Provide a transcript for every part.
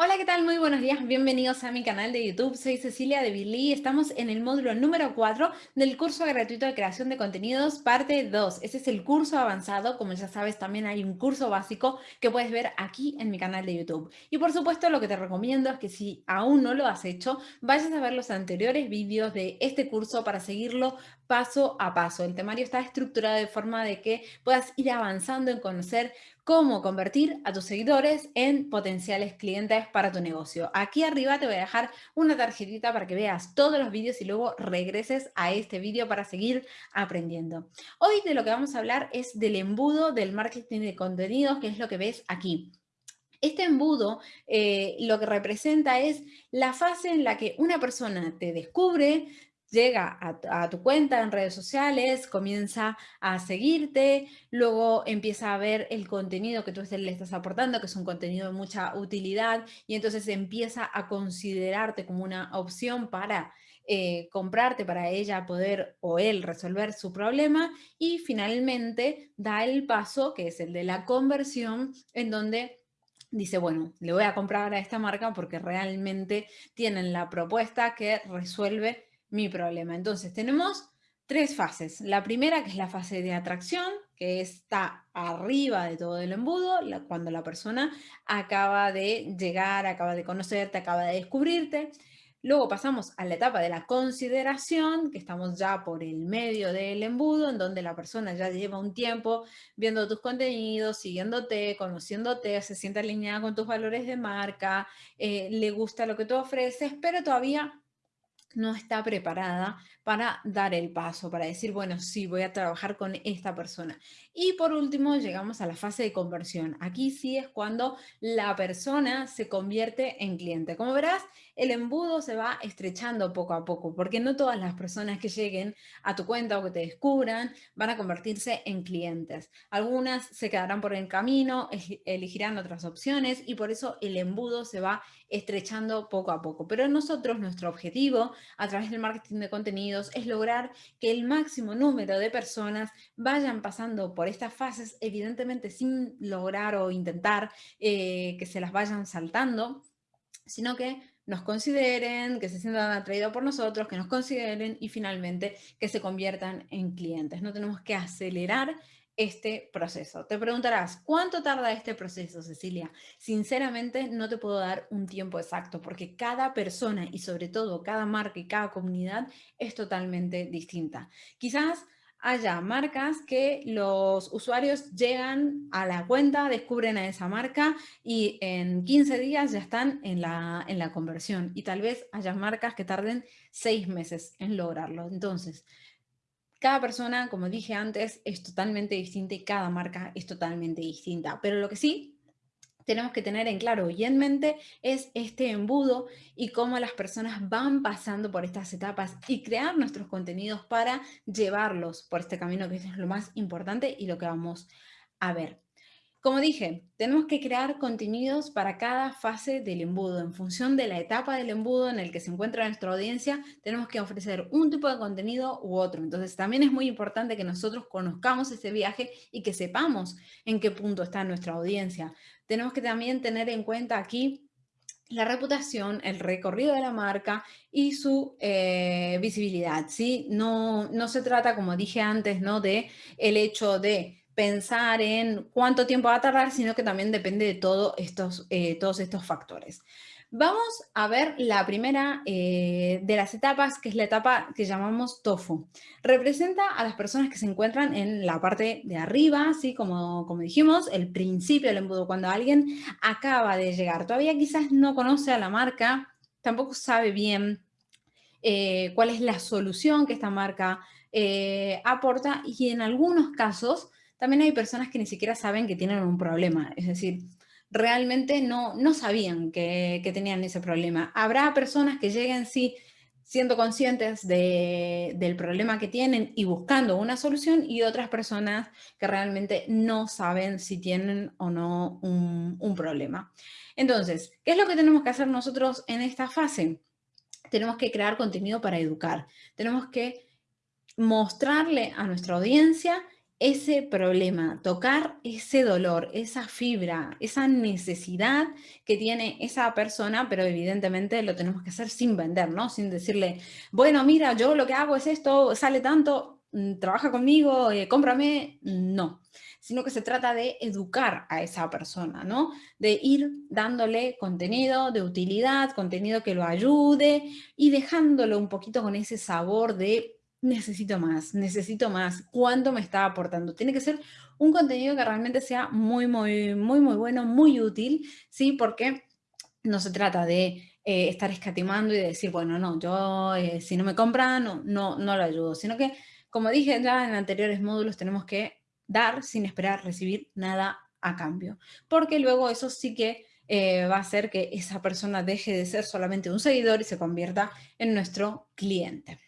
Hola, ¿qué tal? Muy buenos días, bienvenidos a mi canal de YouTube. Soy Cecilia de Billy estamos en el módulo número 4 del curso gratuito de creación de contenidos, parte 2. Ese es el curso avanzado, como ya sabes, también hay un curso básico que puedes ver aquí en mi canal de YouTube. Y por supuesto, lo que te recomiendo es que si aún no lo has hecho, vayas a ver los anteriores vídeos de este curso para seguirlo paso a paso. El temario está estructurado de forma de que puedas ir avanzando en conocer cómo convertir a tus seguidores en potenciales clientes para tu negocio. Aquí arriba te voy a dejar una tarjetita para que veas todos los vídeos y luego regreses a este vídeo para seguir aprendiendo. Hoy de lo que vamos a hablar es del embudo del marketing de contenidos, que es lo que ves aquí. Este embudo eh, lo que representa es la fase en la que una persona te descubre, llega a, tu cuenta en redes sociales, comienza a seguirte, luego empieza a ver el contenido que tú le estás aportando, que es un contenido de mucha utilidad, y entonces empieza a considerarte como una opción para eh, comprarte, para ella poder o él resolver su problema, y finalmente da el paso, que es el de la conversión, en donde dice, bueno, le voy a comprar a esta marca porque realmente tienen la propuesta que resuelve mi problema. Entonces tenemos tres fases. La primera, que es la fase de atracción, que está arriba de todo el embudo, cuando la persona acaba de llegar, acaba de conocerte, acaba de descubrirte. Luego pasamos a la etapa de la consideración, que estamos ya por el medio del embudo, en donde la persona ya lleva un tiempo viendo tus contenidos, siguiéndote, conociéndote, se siente alineada con tus valores de marca, eh, le gusta lo que tú ofreces, pero todavía no está preparada para dar el paso, para decir, bueno, sí, voy a trabajar con esta persona. Y por último, llegamos a la fase de conversión. Aquí sí es cuando la persona se convierte en cliente. Como verás, el embudo se va estrechando poco a poco, porque no todas las personas que lleguen a tu cuenta o que te descubran van a convertirse en clientes. Algunas se quedarán por el camino, elegirán otras opciones y por eso el embudo se va estrechando poco a poco. Pero nosotros, nuestro objetivo a través del marketing de contenidos es lograr que el máximo número de personas vayan pasando por estas fases, evidentemente sin lograr o intentar eh, que se las vayan saltando, sino que nos consideren, que se sientan atraídos por nosotros, que nos consideren y finalmente que se conviertan en clientes. No tenemos que acelerar este proceso. Te preguntarás, ¿cuánto tarda este proceso, Cecilia? Sinceramente, no te puedo dar un tiempo exacto porque cada persona y sobre todo cada marca y cada comunidad es totalmente distinta. Quizás haya marcas que los usuarios llegan a la cuenta, descubren a esa marca y en 15 días ya están en la, en la conversión. Y tal vez haya marcas que tarden seis meses en lograrlo. Entonces, cada persona, como dije antes, es totalmente distinta y cada marca es totalmente distinta. Pero lo que sí tenemos que tener en claro y en mente es este embudo y cómo las personas van pasando por estas etapas y crear nuestros contenidos para llevarlos por este camino que es lo más importante y lo que vamos a ver. Como dije, tenemos que crear contenidos para cada fase del embudo. En función de la etapa del embudo en el que se encuentra nuestra audiencia, tenemos que ofrecer un tipo de contenido u otro. Entonces, también es muy importante que nosotros conozcamos ese viaje y que sepamos en qué punto está nuestra audiencia. Tenemos que también tener en cuenta aquí la reputación, el recorrido de la marca y su eh, visibilidad. ¿sí? No, no se trata, como dije antes, ¿no? de el hecho de pensar en cuánto tiempo va a tardar, sino que también depende de estos, eh, todos estos factores. Vamos a ver la primera eh, de las etapas, que es la etapa que llamamos TOFU. Representa a las personas que se encuentran en la parte de arriba, ¿sí? como, como dijimos, el principio del embudo, cuando alguien acaba de llegar. Todavía quizás no conoce a la marca, tampoco sabe bien eh, cuál es la solución que esta marca aporta y en algunos casos también hay personas que ni siquiera saben que tienen un problema, es decir, realmente no, no sabían que, tenían ese problema. Habrá personas que lleguen, sí, siendo conscientes del problema que tienen y buscando una solución y otras personas que realmente no saben si tienen o no un, un, problema. Entonces, ¿qué es lo que tenemos que hacer nosotros en esta fase? Tenemos que crear contenido para educar. Tenemos que mostrarle a nuestra audiencia ese problema, tocar ese dolor, esa fibra, esa necesidad que tiene esa persona, pero evidentemente lo tenemos que hacer sin vender, ¿no? Sin decirle, bueno, mira, yo lo que hago es esto, sale tanto, mm, trabaja conmigo, eh, cómprame, no. Sino que se trata de educar a esa persona, ¿no? De ir dándole contenido de utilidad, contenido que lo ayude y dejándolo un poquito con ese sabor de necesito más, necesito más, ¿cuánto me está aportando? Tiene que ser un contenido que realmente sea muy, muy, muy, muy bueno, muy útil, ¿sí? Porque no se trata de eh, estar escatimando y de decir, bueno, no, yo eh, si no me compran, no, no, no lo ayudo, sino que, como dije ya en anteriores módulos, tenemos que dar sin esperar recibir nada a cambio, porque luego eso sí que eh, va a hacer que esa persona deje de ser solamente un seguidor y se convierta en nuestro cliente.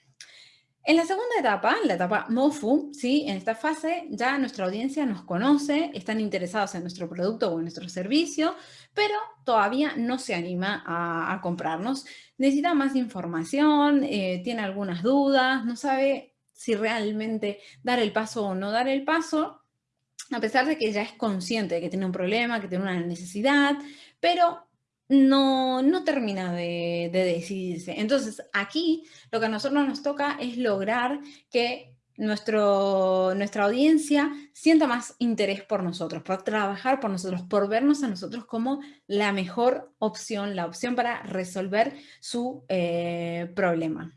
En la segunda etapa, la etapa MOFU, ¿sí? en esta fase ya nuestra audiencia nos conoce, están interesados en nuestro producto o en nuestro servicio, pero todavía no se anima a, comprarnos. Necesita más información, eh, tiene algunas dudas, no sabe si realmente dar el paso o no dar el paso, a pesar de que ya es consciente de que tiene un problema, que tiene una necesidad, pero no, no termina de, decidirse. Entonces, aquí lo que a nosotros nos toca es lograr que nuestro, nuestra audiencia sienta más interés por nosotros, por trabajar por nosotros, por vernos a nosotros como la mejor opción, la opción para resolver su eh, problema.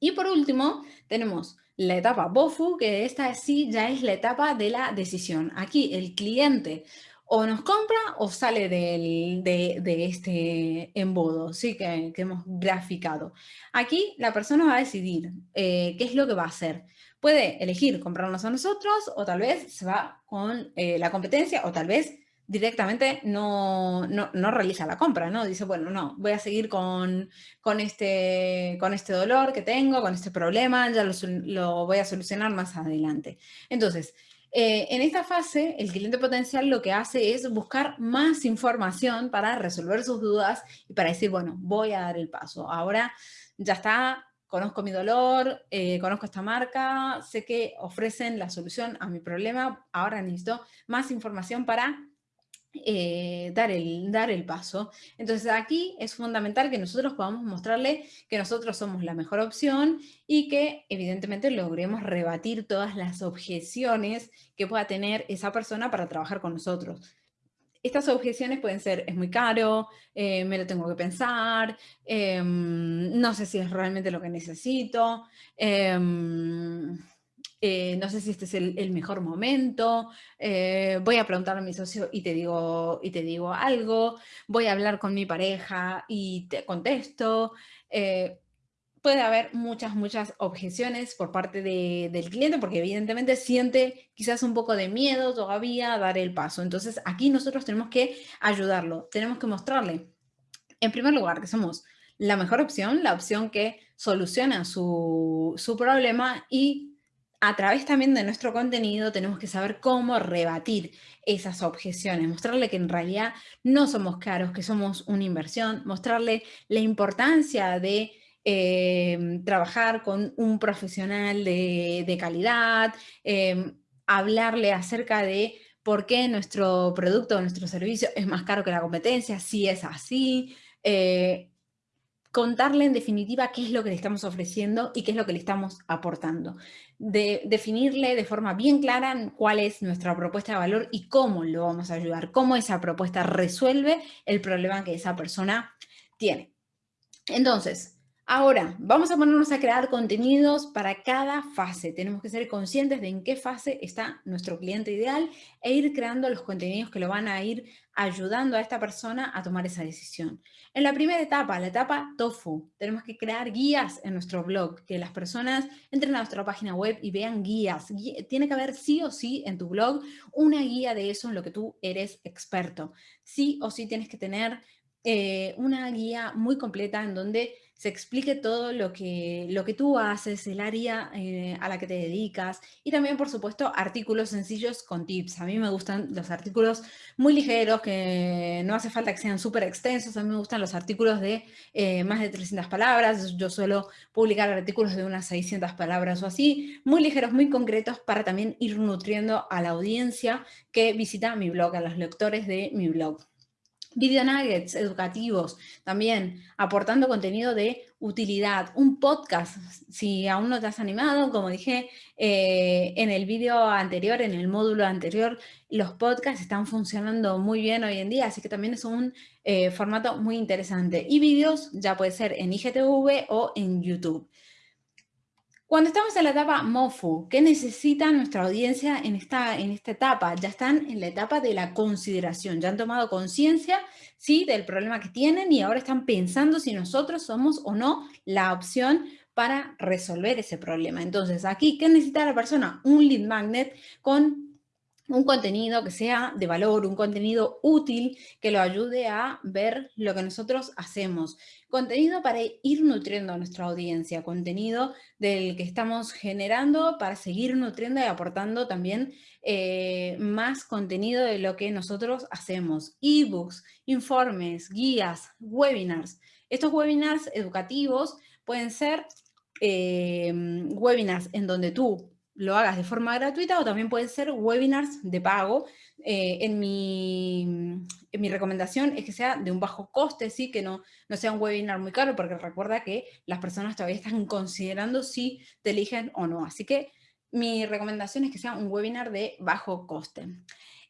Y por último, tenemos la etapa BOFU, que esta sí ya es la etapa de la decisión. Aquí el cliente o nos compra o sale de, este embudo ¿sí? que, hemos graficado. Aquí la persona va a decidir eh, qué es lo que va a hacer. Puede elegir comprarnos a nosotros o tal vez se va con eh, la competencia o tal vez directamente no, no, realiza la compra, ¿no? Dice, bueno, no, voy a seguir con, con, este, con este dolor que tengo, con este problema, ya lo, lo voy a solucionar más adelante. Entonces, eh, en esta fase, el cliente potencial lo que hace es buscar más información para resolver sus dudas y para decir, bueno, voy a dar el paso. Ahora ya está, conozco mi dolor, eh, conozco esta marca, sé que ofrecen la solución a mi problema, ahora necesito más información para eh, dar, el, dar el paso. Entonces aquí es fundamental que nosotros podamos mostrarle que nosotros somos la mejor opción y que evidentemente logremos rebatir todas las objeciones que pueda tener esa persona para trabajar con nosotros. Estas objeciones pueden ser, es muy caro, eh, me lo tengo que pensar, em, no sé si es realmente lo que necesito, em, eh, no sé si este es el, mejor momento, eh, voy a preguntar a mi socio y te, digo, y te digo algo, voy a hablar con mi pareja y te contesto. Eh, puede haber muchas, muchas objeciones por parte del cliente porque evidentemente siente quizás un poco de miedo todavía a dar el paso. Entonces aquí nosotros tenemos que ayudarlo, tenemos que mostrarle, en primer lugar, que somos la mejor opción, la opción que soluciona su, su problema y a través también de nuestro contenido tenemos que saber cómo rebatir esas objeciones, mostrarle que en realidad no somos caros, que somos una inversión, mostrarle la importancia de em, trabajar con un profesional de, calidad, em, hablarle acerca de por qué nuestro producto o nuestro servicio es más caro que la competencia, si es así, eh, contarle en definitiva qué es lo que le estamos ofreciendo y qué es lo que le estamos aportando. De, definirle de forma bien clara cuál es nuestra propuesta de valor y cómo lo vamos a ayudar, cómo esa propuesta resuelve el problema que esa persona tiene. Entonces, Ahora, vamos a ponernos a crear contenidos para cada fase. Tenemos que ser conscientes de en qué fase está nuestro cliente ideal e ir creando los contenidos que lo van a ir ayudando a esta persona a tomar esa decisión. En la primera etapa, la etapa TOFU, tenemos que crear guías en nuestro blog, que las personas entren a nuestra página web y vean guías. Tiene que haber sí o sí en tu blog una guía de eso en lo que tú eres experto. Sí o sí tienes que tener eh, una guía muy completa en donde se explique todo lo que, lo que tú haces, el área eh, a la que te dedicas y también, por supuesto, artículos sencillos con tips. A mí me gustan los artículos muy ligeros, que no hace falta que sean súper extensos. A mí me gustan los artículos de eh, más de 300 palabras. Yo suelo publicar artículos de unas 600 palabras o así, muy ligeros, muy concretos, para también ir nutriendo a la audiencia que visita mi blog, a los lectores de mi blog. Video nuggets educativos, también aportando contenido de utilidad. Un podcast, si aún no te has animado, como dije eh, en el vídeo anterior, en el módulo anterior, los podcasts están funcionando muy bien hoy en día, así que también es un eh, formato muy interesante. Y vídeos ya puede ser en IGTV o en YouTube. Cuando estamos en la etapa MOFU, ¿qué necesita nuestra audiencia en esta, en esta etapa? Ya están en la etapa de la consideración, ya han tomado conciencia ¿sí? del problema que tienen y ahora están pensando si nosotros somos o no la opción para resolver ese problema. Entonces, aquí, ¿qué necesita la persona? Un lead magnet con un contenido que sea de valor, un contenido útil que lo ayude a ver lo que nosotros hacemos. Contenido para ir nutriendo a nuestra audiencia, contenido del que estamos generando para seguir nutriendo y aportando también eh, más contenido de lo que nosotros hacemos. Ebooks, informes, guías, webinars. Estos webinars educativos pueden ser eh, webinars en donde tú lo hagas de forma gratuita o también pueden ser webinars de pago. Eh, en, mi, en, mi, recomendación es que sea de un bajo coste, ¿sí? que no, no sea un webinar muy caro, porque recuerda que las personas todavía están considerando si te eligen o no. Así que mi recomendación es que sea un webinar de bajo coste.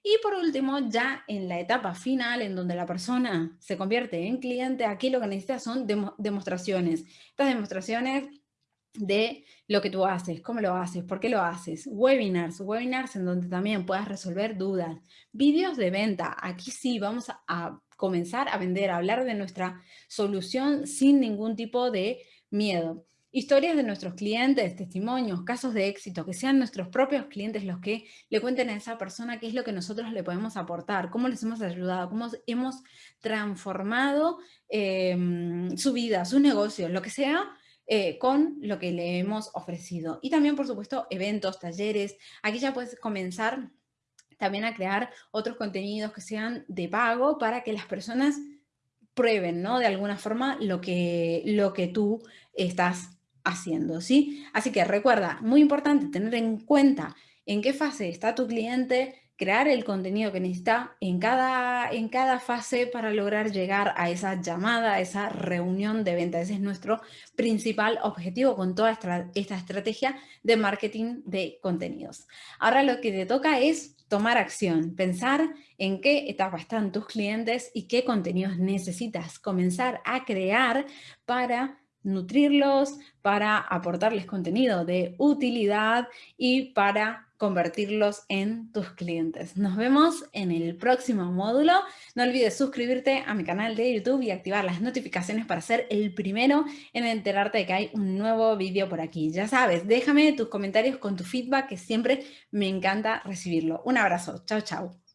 Y por último, ya en la etapa final, en donde la persona se convierte en cliente, aquí lo que necesita son demostraciones. Estas demostraciones de lo que tú haces, cómo lo haces, por qué lo haces, webinars, webinars en donde también puedas resolver dudas, vídeos de venta, aquí sí vamos a, comenzar a vender, a hablar de nuestra solución sin ningún tipo de miedo. Historias de nuestros clientes, testimonios, casos de éxito, que sean nuestros propios clientes los que le cuenten a esa persona qué es lo que nosotros le podemos aportar, cómo les hemos ayudado, cómo hemos transformado em, su vida, su negocio, lo que sea, eh, con lo que le hemos ofrecido. Y también, por supuesto, eventos, talleres. Aquí ya puedes comenzar también a crear otros contenidos que sean de pago para que las personas prueben, ¿no? De alguna forma lo que, lo que tú estás haciendo, ¿sí? Así que recuerda, muy importante tener en cuenta en qué fase está tu cliente, crear el contenido que necesita en cada, en cada fase para lograr llegar a esa llamada, a esa reunión de venta. Ese es nuestro principal objetivo con toda esta, esta estrategia de marketing de contenidos. Ahora lo que te toca es tomar acción, pensar en qué etapa están tus clientes y qué contenidos necesitas comenzar a crear para nutrirlos, para aportarles contenido de utilidad y para convertirlos en tus clientes. Nos vemos en el próximo módulo. No olvides suscribirte a mi canal de YouTube y activar las notificaciones para ser el primero en enterarte de que hay un nuevo vídeo por aquí. Ya sabes, déjame tus comentarios con tu feedback que siempre me encanta recibirlo. Un abrazo. Chao, chao.